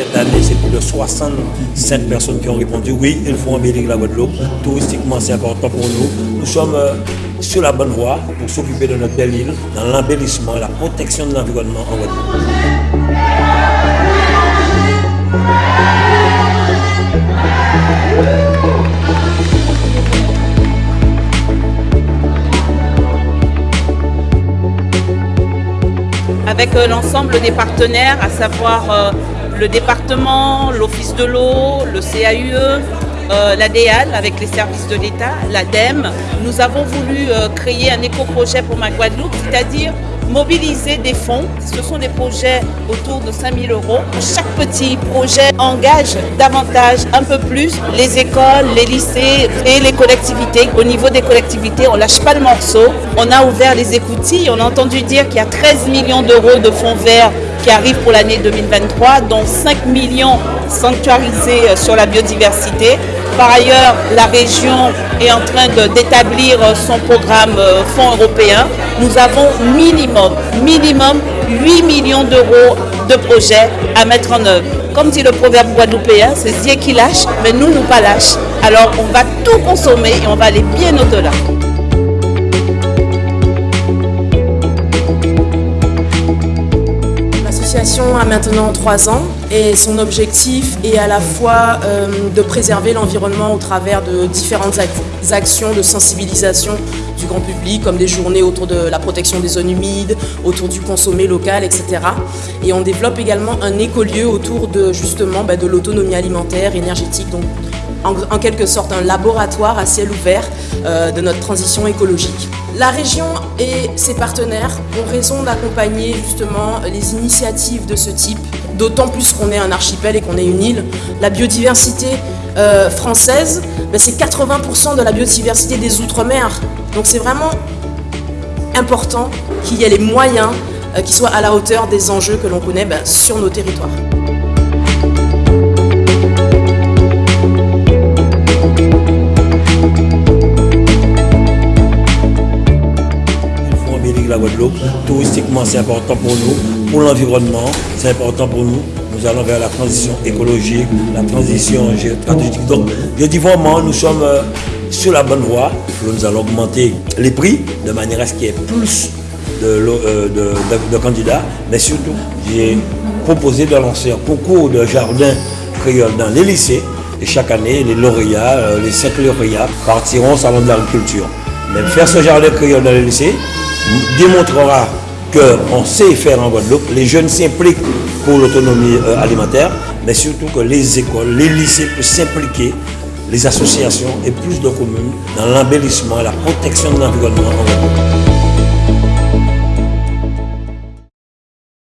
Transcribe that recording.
Cette année, c'est plus de 65 personnes qui ont répondu oui, il faut embellir la Guadeloupe. Touristiquement, c'est important pour nous. Nous sommes euh, sur la bonne voie pour s'occuper de notre belle île dans l'embellissement la protection de l'environnement en Guadeloupe. avec euh, l'ensemble des partenaires, à savoir euh, le département, l'Office de l'eau, le CAUE, euh, la DEAL avec les services de l'État, l'ADEME. Nous avons voulu créer un éco-projet pour ma Guadeloupe, c'est-à-dire mobiliser des fonds. Ce sont des projets autour de 5 000 euros. Chaque petit projet engage davantage, un peu plus, les écoles, les lycées et les collectivités. Au niveau des collectivités, on lâche pas le morceau. On a ouvert les écoutilles. On a entendu dire qu'il y a 13 millions d'euros de fonds verts qui arrivent pour l'année 2023, dont 5 millions sanctuarisés sur la biodiversité. Par ailleurs, la région est en train d'établir son programme fonds européen. Nous avons minimum, minimum 8 millions d'euros de projets à mettre en œuvre. Comme dit le proverbe guadeloupéen, c'est Dieu qui lâche, mais nous, nous pas lâche. Alors on va tout consommer et on va aller bien au-delà. L'association a maintenant trois ans et son objectif est à la fois euh, de préserver l'environnement au travers de différentes actions de sensibilisation du grand public, comme des journées autour de la protection des zones humides, autour du consommé local, etc. Et on développe également un écolieu autour de justement bah, de l'autonomie alimentaire, énergétique, donc en, en, quelque sorte un laboratoire à ciel ouvert euh, de notre transition écologique. La région et ses partenaires ont raison d'accompagner justement les initiatives de ce type, d'autant plus qu'on est un archipel et qu'on est une île. La biodiversité euh, française, ben c'est 80% de la biodiversité des Outre-mer. Donc c'est vraiment important qu'il y ait les moyens euh, qui soient à la hauteur des enjeux que l'on connaît ben, sur nos territoires. La Guadeloupe. Touristiquement, c'est important pour nous. Pour l'environnement, c'est important pour nous. Nous allons vers la transition écologique, la transition stratégique. Donc, je dis vraiment, nous sommes sur la bonne voie. Nous allons augmenter les prix de manière à ce qu'il y ait plus de, de candidats. Mais surtout, j'ai proposé de lancer un concours de jardin créole dans les lycées. Et chaque année, les lauréats, les cinq lauréats partiront au salon de l'agriculture. Mais faire ce jardin créole dans les lycées, démontrera qu'on sait faire en Guadeloupe, les jeunes s'impliquent pour l'autonomie alimentaire, mais surtout que les écoles, les lycées peuvent s'impliquer, les associations et plus de communes dans l'embellissement et la protection de l'environnement en Guadeloupe.